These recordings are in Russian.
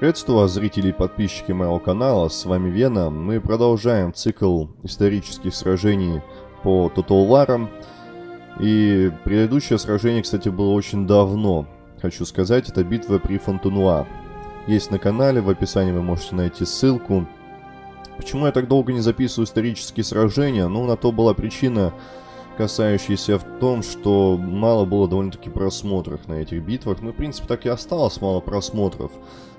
Приветствую вас, зрители и подписчики моего канала, с вами Вена. Мы продолжаем цикл исторических сражений по Тоталварам. И предыдущее сражение, кстати, было очень давно. Хочу сказать, это битва при Фонтенуа. Есть на канале, в описании вы можете найти ссылку. Почему я так долго не записываю исторические сражения? Ну, на то была причина, касающаяся в том, что мало было довольно-таки просмотров на этих битвах. Ну, в принципе, так и осталось мало просмотров.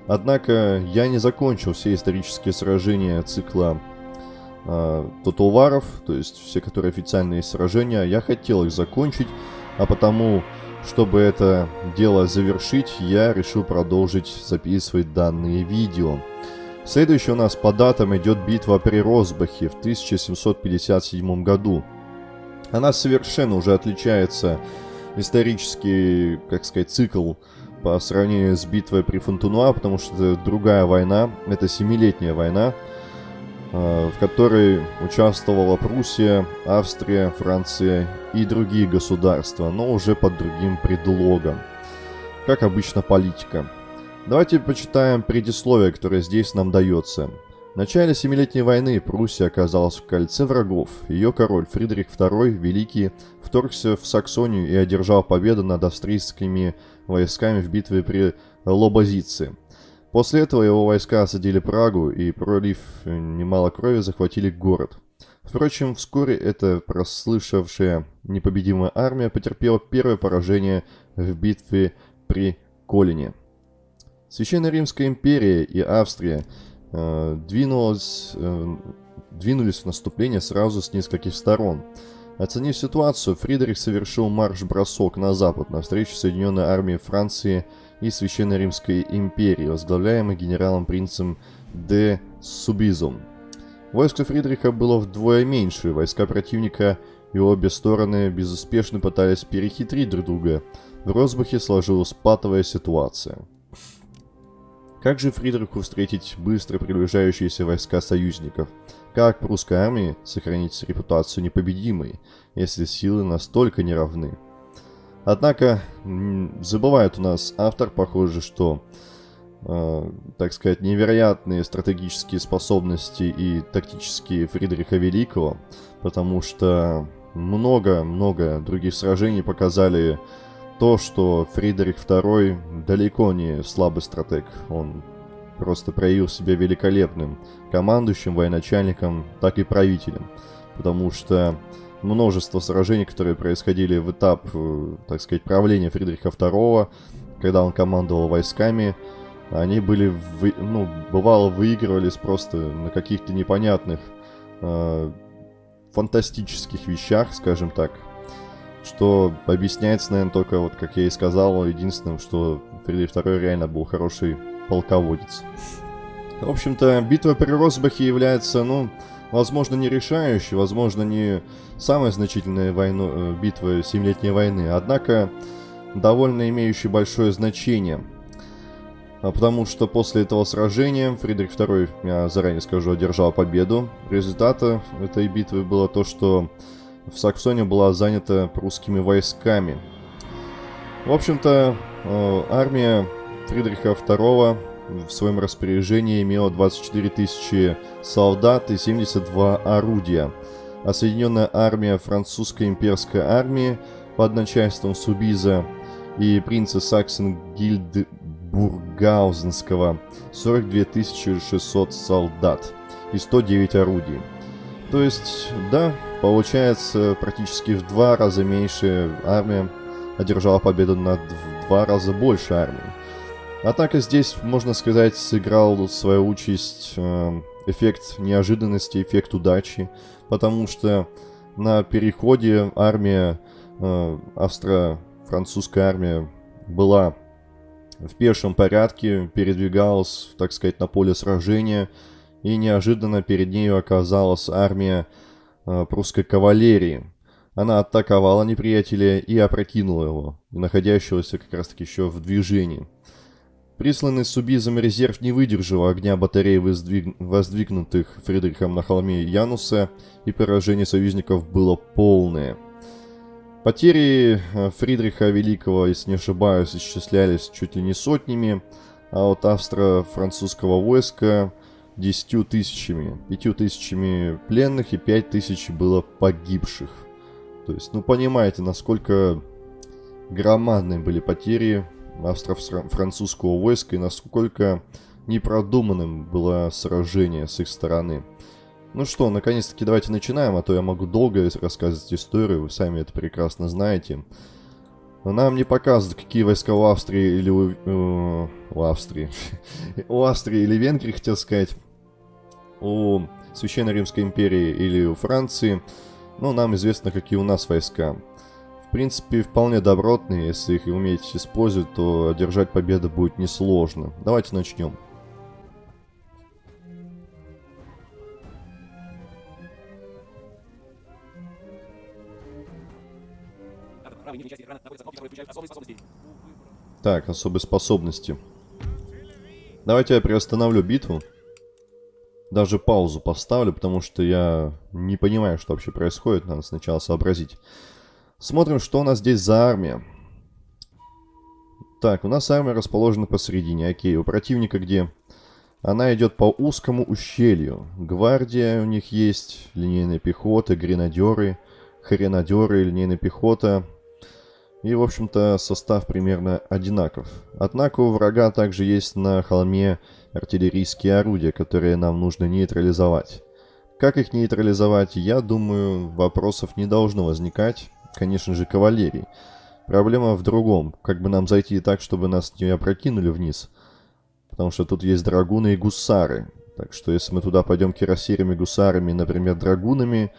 Однако я не закончил все исторические сражения цикла э, Тоталваров, то есть все, которые официальные сражения. Я хотел их закончить, а потому, чтобы это дело завершить, я решил продолжить записывать данные видео. Следующий у нас по датам идет битва при Росбахе в 1757 году. Она совершенно уже отличается исторический, как сказать, цикл по сравнению с битвой при Фонтунуа, потому что это другая война, это семилетняя война, э, в которой участвовала Пруссия, Австрия, Франция и другие государства, но уже под другим предлогом. Как обычно политика. Давайте почитаем предисловие, которое здесь нам дается. В начале Семилетней войны Пруссия оказалась в кольце врагов. Ее король Фридрих II Великий вторгся в Саксонию и одержал победу над австрийскими войсками в битве при Лобозице. После этого его войска осадили Прагу и, пролив немало крови, захватили город. Впрочем, вскоре эта прослышавшая непобедимая армия потерпела первое поражение в битве при Колине. Священная Римская империя и Австрия – Э, двинулась, э, двинулись в наступление сразу с нескольких сторон. Оценив ситуацию, Фридрих совершил марш-бросок на запад, навстречу Соединенной армии Франции и Священной Римской империи, возглавляемой генералом-принцем де Субизом. Войско Фридриха было вдвое меньше, войска противника и обе стороны безуспешно пытались перехитрить друг друга. В Росбахе сложилась патовая ситуация – как же Фридриху встретить быстро приближающиеся войска союзников? Как прусской армии сохранить репутацию непобедимой, если силы настолько неравны? Однако, забывает у нас автор, похоже, что, э, так сказать, невероятные стратегические способности и тактические Фридриха Великого, потому что много-много других сражений показали то, что Фридрих II далеко не слабый стратег. Он просто проявил себя великолепным командующим, военачальником, так и правителем. Потому что множество сражений, которые происходили в этап, э, так сказать, правления Фридриха II, когда он командовал войсками, они были, вы, ну, бывало выигрывались просто на каких-то непонятных э, фантастических вещах, скажем так, что объясняется, наверное, только, вот как я и сказал, единственным, что Фридрих II реально был хороший полководец. В общем-то, битва при Росбахе является, ну, возможно, не решающей, возможно, не самой значительной войну, э, битвой Семилетней войны, однако довольно имеющей большое значение. А потому что после этого сражения Фридрих II, я заранее скажу, одержал победу. Результатом этой битвы было то, что в Саксонии была занята прусскими войсками. В общем-то, э, армия Фридриха II в своем распоряжении имела 24 тысячи солдат и 72 орудия, а Соединенная армия французской имперской армии под начальством Субиза и принца Саксен Гильдбургаузенского 42 600 солдат и 109 орудий. То есть, да, Получается, практически в два раза меньше армия одержала победу над в два раза больше армией. Однако здесь, можно сказать, сыграл свою участь э, эффект неожиданности, эффект удачи, потому что на переходе армия, э, австро-французская армия была в пешем порядке, передвигалась, так сказать, на поле сражения, и неожиданно перед нею оказалась армия прусской кавалерии. Она атаковала неприятеля и опрокинула его, находящегося как раз таки еще в движении. Присланный Субизом резерв не выдержал огня батарей, воздвиг... воздвигнутых Фридрихом на холме Януса, и поражение союзников было полное. Потери э, Фридриха Великого, если не ошибаюсь, исчислялись чуть ли не сотнями, а от австро-французского войска 10 тысячами. 5 тысячами пленных и 5 тысяч было погибших. То есть, ну понимаете, насколько громадные были потери австро-французского войска и насколько непродуманным было сражение с их стороны. Ну что, наконец-таки давайте начинаем, а то я могу долго рассказывать историю, вы сами это прекрасно знаете. Но нам не показывают, какие войска у Австрии или у... Э, у Австрии. у Австрии или Венгрии, хотел сказать. У Священной Римской империи или у Франции. Ну, нам известно, какие у нас войска. В принципе, вполне добротные, если их уметь использовать, то одержать победу будет несложно. Давайте начнем. Так, особые способности. Давайте я приостановлю битву. Даже паузу поставлю, потому что я не понимаю, что вообще происходит. Надо сначала сообразить. Смотрим, что у нас здесь за армия. Так, у нас армия расположена посередине. Окей, у противника где? Она идет по узкому ущелью. Гвардия у них есть, линейная пехота, гренадеры, хренадеры, линейная пехота, и, в общем-то, состав примерно одинаков. Однако у врага также есть на холме артиллерийские орудия, которые нам нужно нейтрализовать. Как их нейтрализовать, я думаю, вопросов не должно возникать. Конечно же, кавалерии. Проблема в другом. Как бы нам зайти так, чтобы нас не опрокинули вниз. Потому что тут есть драгуны и гусары. Так что если мы туда пойдем кирасирами, гусарами, например, драгунами,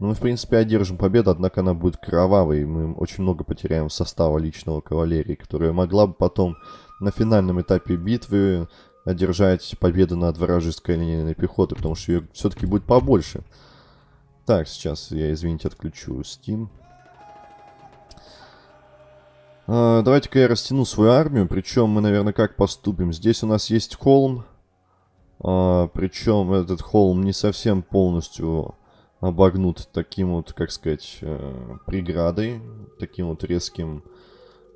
ну, мы, в принципе, одержим победу, однако она будет кровавой. Мы очень много потеряем состава личного кавалерии, которая могла бы потом на финальном этапе битвы одержать победу над вражеской линейной пехотой, потому что ее все-таки будет побольше. Так, сейчас я, извините, отключу Steam. А, Давайте-ка я растяну свою армию, причем мы, наверное, как поступим. Здесь у нас есть холм, а, причем этот холм не совсем полностью обогнут таким вот, как сказать, э, преградой, таким вот резким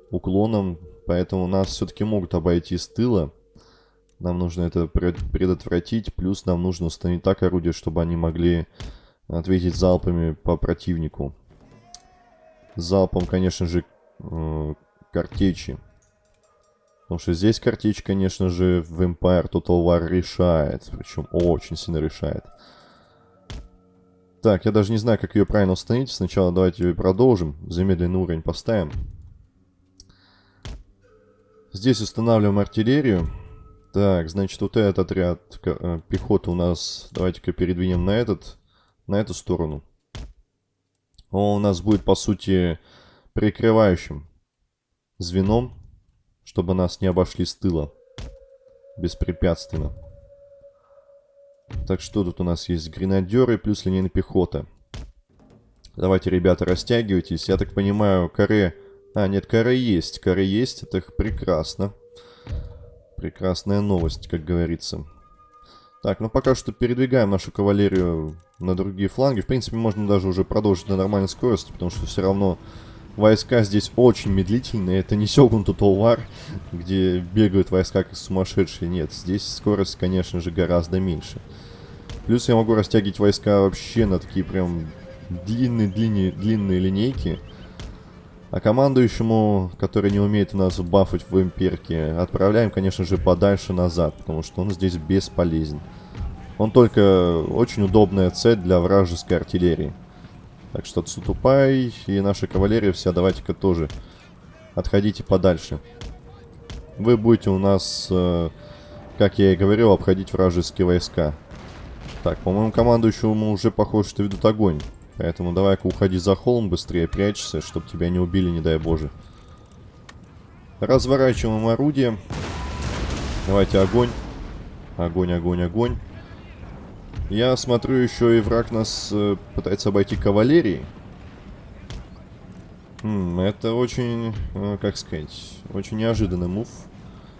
уклоном. Поэтому нас все-таки могут обойти с тыла. Нам нужно это предотвратить. Плюс нам нужно установить так орудие, чтобы они могли ответить залпами по противнику. Залпом, конечно же, э, картечи. Потому что здесь картечь, конечно же, в Empire Total War решает. Причем очень сильно решает. Так, я даже не знаю, как ее правильно установить. Сначала давайте ее продолжим. Замедленный уровень поставим. Здесь устанавливаем артиллерию. Так, значит, вот этот отряд э, пехоты у нас... Давайте-ка передвинем на этот... На эту сторону. Он у нас будет, по сути, прикрывающим звеном, чтобы нас не обошли с тыла беспрепятственно. Так, что тут у нас есть? Гренадеры плюс линейная пехота. Давайте, ребята, растягивайтесь. Я так понимаю, каре... А, нет, каре есть. Каре есть, это прекрасно. Прекрасная новость, как говорится. Так, ну пока что передвигаем нашу кавалерию на другие фланги. В принципе, можно даже уже продолжить на нормальной скорости, потому что все равно войска здесь очень медлительные. Это не Сёгун Тутолвар, где бегают войска как сумасшедшие. Нет, здесь скорость, конечно же, гораздо меньше. Плюс я могу растягивать войска вообще на такие прям длинные-длинные длинные линейки. А командующему, который не умеет у нас бафать в имперке, отправляем, конечно же, подальше назад, потому что он здесь бесполезен. Он только очень удобная цель для вражеской артиллерии. Так что Цутупай и наша кавалерия вся, давайте-ка тоже отходите подальше. Вы будете у нас, э, как я и говорил, обходить вражеские войска. Так, по-моему, командующему уже похоже, что ведут огонь. Поэтому давай-ка уходи за холм быстрее, прячься, чтобы тебя не убили, не дай боже. Разворачиваем орудие. Давайте огонь. Огонь, огонь, огонь. Я смотрю, еще и враг нас э, пытается обойти кавалерией. Хм, это очень, э, как сказать, очень неожиданный мув.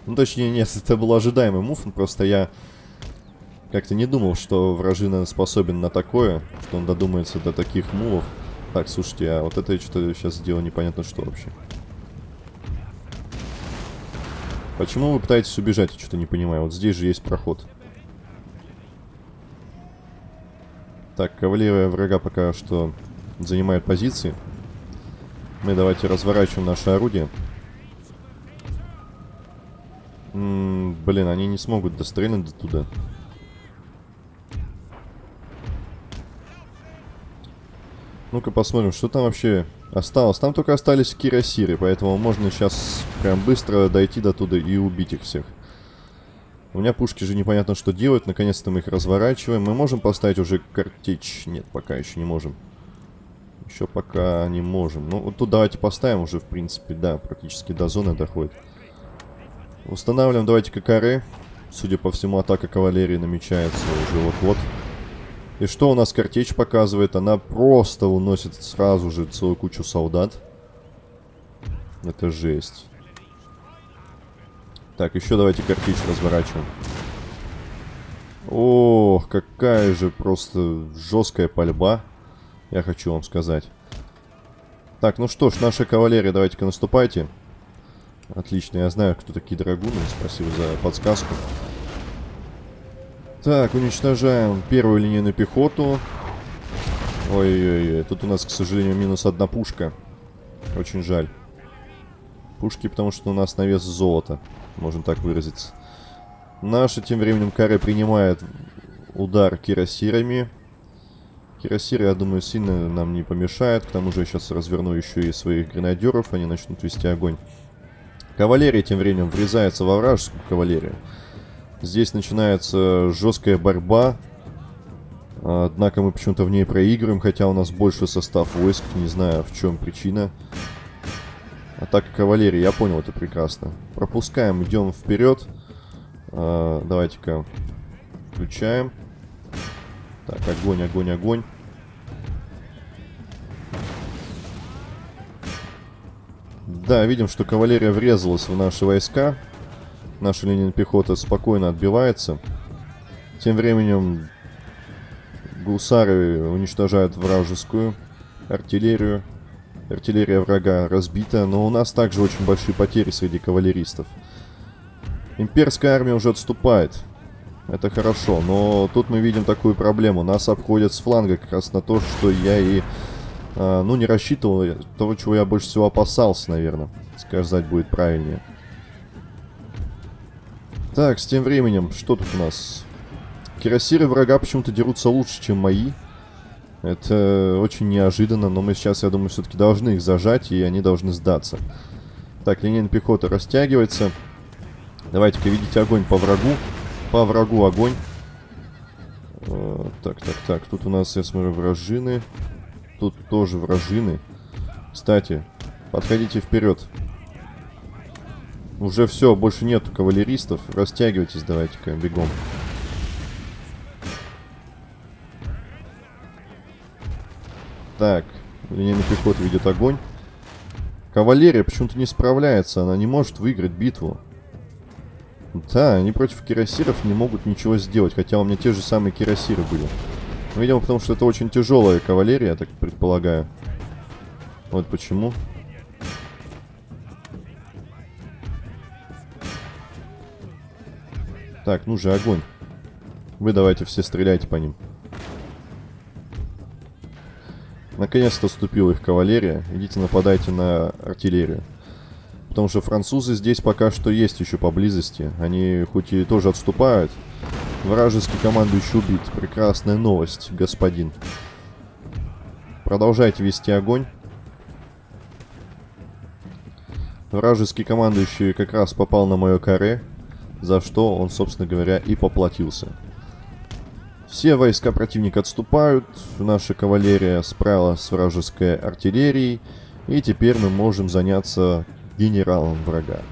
Ну, точнее, нет, это был ожидаемый мув, просто я как-то не думал, что вражина способен на такое, что он додумается до таких мувов. Так, слушайте, а вот это что-то сейчас сделал непонятно что вообще. Почему вы пытаетесь убежать? Я что-то не понимаю. Вот здесь же есть проход. Так, кавалерия врага пока что занимает позиции. Мы давайте разворачиваем наше орудие. М -м, блин, они не смогут дострелить до туда. Ну-ка посмотрим, что там вообще осталось. Там только остались кирасиры, поэтому можно сейчас прям быстро дойти до туда и убить их всех. У меня пушки же непонятно что делать. Наконец-то мы их разворачиваем. Мы можем поставить уже картечь? Нет, пока еще не можем. Еще пока не можем. Ну, вот тут давайте поставим уже, в принципе, да, практически до зоны доходит. Устанавливаем, давайте ККР. Судя по всему, атака кавалерии намечается уже вот-вот. И что у нас картечь показывает? Она просто уносит сразу же целую кучу солдат. Это жесть. Так, еще давайте картечь разворачиваем. Ох, какая же просто жесткая пальба. Я хочу вам сказать. Так, ну что ж, наша кавалерия, давайте-ка наступайте. Отлично, я знаю, кто такие драгуны. Спасибо за подсказку. Так, уничтожаем первую линейную пехоту. Ой-ой-ой, тут у нас, к сожалению, минус одна пушка. Очень жаль. Пушки, потому что у нас на вес золота, можно так выразиться. Наши тем временем каре принимает удар кирасирами. Кирасиры, я думаю, сильно нам не помешает. К тому же я сейчас разверну еще и своих гренадеров, они начнут вести огонь. Кавалерия тем временем врезается во вражескую кавалерию. Здесь начинается жесткая борьба. Однако мы почему-то в ней проигрываем, хотя у нас больше состав войск. Не знаю, в чем причина. Атака кавалерии, я понял, это прекрасно. Пропускаем, идем вперед. А, Давайте-ка включаем. Так, огонь, огонь, огонь. Да, видим, что кавалерия врезалась в наши войска. Наша линия пехоты спокойно отбивается. Тем временем гусары уничтожают вражескую артиллерию. Артиллерия врага разбита, но у нас также очень большие потери среди кавалеристов. Имперская армия уже отступает. Это хорошо, но тут мы видим такую проблему. Нас обходят с фланга как раз на то, что я и, э, ну, не рассчитывал. Того, чего я больше всего опасался, наверное. Сказать будет правильнее. Так, с тем временем, что тут у нас? Кирасиры врага почему-то дерутся лучше, чем мои. Это очень неожиданно, но мы сейчас, я думаю, все-таки должны их зажать, и они должны сдаться. Так, линейная пехота растягивается. Давайте-ка видите огонь по врагу. По врагу огонь. Э, так, так, так. Тут у нас, я смотрю, вражины. Тут тоже вражины. Кстати, подходите вперед. Уже все, больше нету кавалеристов. Растягивайтесь давайте-ка, бегом. Так, линейный пехот ведет огонь. Кавалерия почему-то не справляется, она не может выиграть битву. Да, они против кирасиров не могут ничего сделать, хотя у меня те же самые кирасиры были. видимо, потому что это очень тяжелая кавалерия, я так предполагаю. Вот почему. Так, ну же, огонь. Вы давайте все стреляйте по ним. Наконец-то ступила их кавалерия. Идите нападайте на артиллерию. Потому что французы здесь пока что есть еще поблизости. Они хоть и тоже отступают. Вражеский командующий убит. Прекрасная новость, господин. Продолжайте вести огонь. Вражеский командующий как раз попал на мое каре за что он, собственно говоря, и поплатился. Все войска противника отступают, наша кавалерия справилась с вражеской артиллерией, и теперь мы можем заняться генералом врага.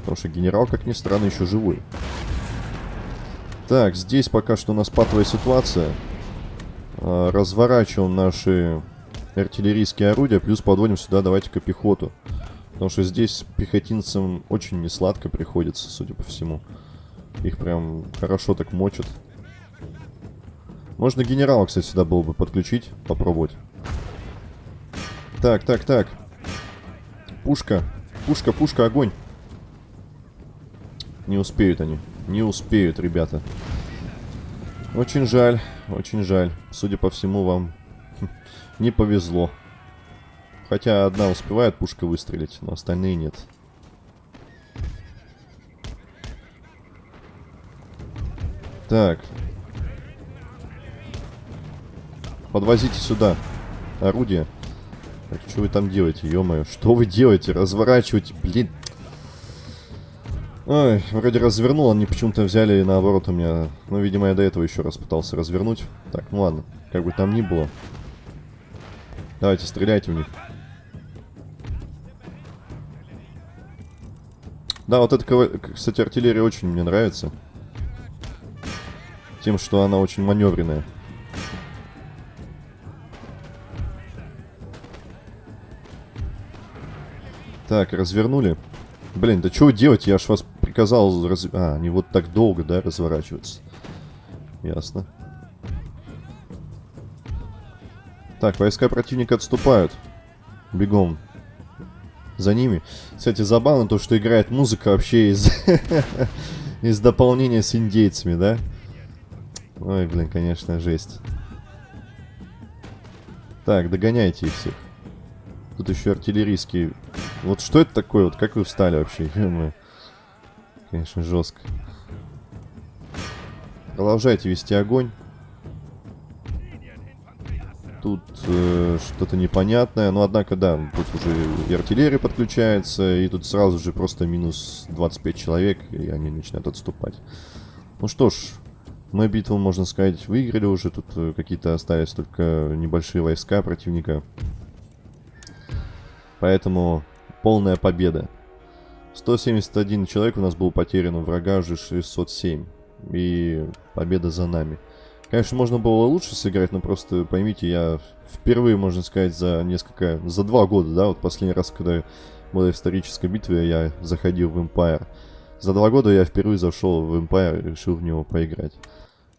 Потому что генерал, как ни странно, еще живой. Так, здесь пока что у нас патовая ситуация. А, разворачиваем наши артиллерийские орудия, плюс подводим сюда, давайте-ка, пехоту. Потому что здесь пехотинцам очень несладко приходится, судя по всему. Их прям хорошо так мочат. Можно генерала, кстати, сюда было бы подключить, попробовать. Так, так, так. Пушка. Пушка, пушка, огонь. Не успеют они. Не успеют, ребята. Очень жаль, очень жаль. Судя по всему, вам не повезло. Хотя одна успевает пушка выстрелить, но остальные нет. Так. Подвозите сюда орудие. Так, что вы там делаете, ё-моё? Что вы делаете? Разворачивайте, блин. Ой, вроде развернул, они почему-то взяли наоборот у меня... Ну, видимо, я до этого еще раз пытался развернуть. Так, ну ладно, как бы там ни было. Давайте, стреляйте в них. Да, вот эта, кстати, артиллерия очень мне нравится. Тем, что она очень маневренная. Так, развернули. Блин, да что делать? Я ж вас приказал... Раз... А, они вот так долго, да, разворачиваются. Ясно. Так, войска противника отступают. Бегом. За ними. Кстати, забавно то, что играет музыка вообще из... из дополнения с индейцами, да? Ой, блин, конечно, жесть. Так, догоняйте их всех. Тут еще артиллерийские вот что это такое? Вот как вы встали вообще? Конечно, жестко. Продолжайте вести огонь. Тут э, что-то непонятное. Но, однако, да, тут уже и артиллерия подключается. И тут сразу же просто минус 25 человек. И они начинают отступать. Ну что ж, мы битву, можно сказать, выиграли уже. Тут э, какие-то остались только небольшие войска противника. Поэтому Полная победа. 171 человек у нас был потерян, у врага уже 607. И победа за нами. Конечно, можно было лучше сыграть, но просто поймите, я впервые, можно сказать, за несколько... За два года, да, вот последний раз, когда была историческая битва, я заходил в Empire. За два года я впервые зашел в Empire и решил в него поиграть.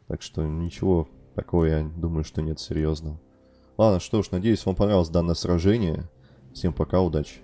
Так что ничего такого, я думаю, что нет серьезного. Ладно, что ж, надеюсь, вам понравилось данное сражение. Всем пока, удачи.